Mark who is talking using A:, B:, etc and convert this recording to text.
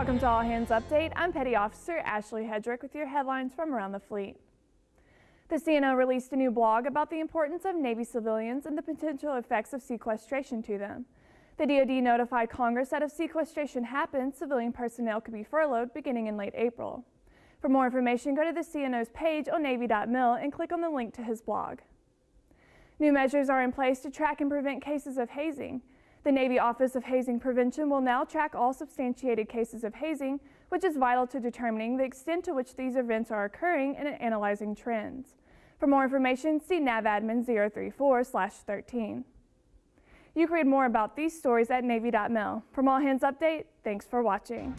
A: Welcome to All Hands Update. I'm Petty Officer Ashley Hedrick with your headlines from around the fleet. The CNO released a new blog about the importance of Navy civilians and the potential effects of sequestration to them. The DoD notified Congress that if sequestration happens, civilian personnel could be furloughed beginning in late April. For more information, go to the CNO's page on Navy.mil and click on the link to his blog. New measures are in place to track and prevent cases of hazing. The Navy Office of Hazing Prevention will now track all substantiated cases of hazing, which is vital to determining the extent to which these events are occurring and analyzing trends. For more information, see NAVADMIN 034-13. You can read more about these stories at Navy.mil. From All Hands Update, thanks for watching.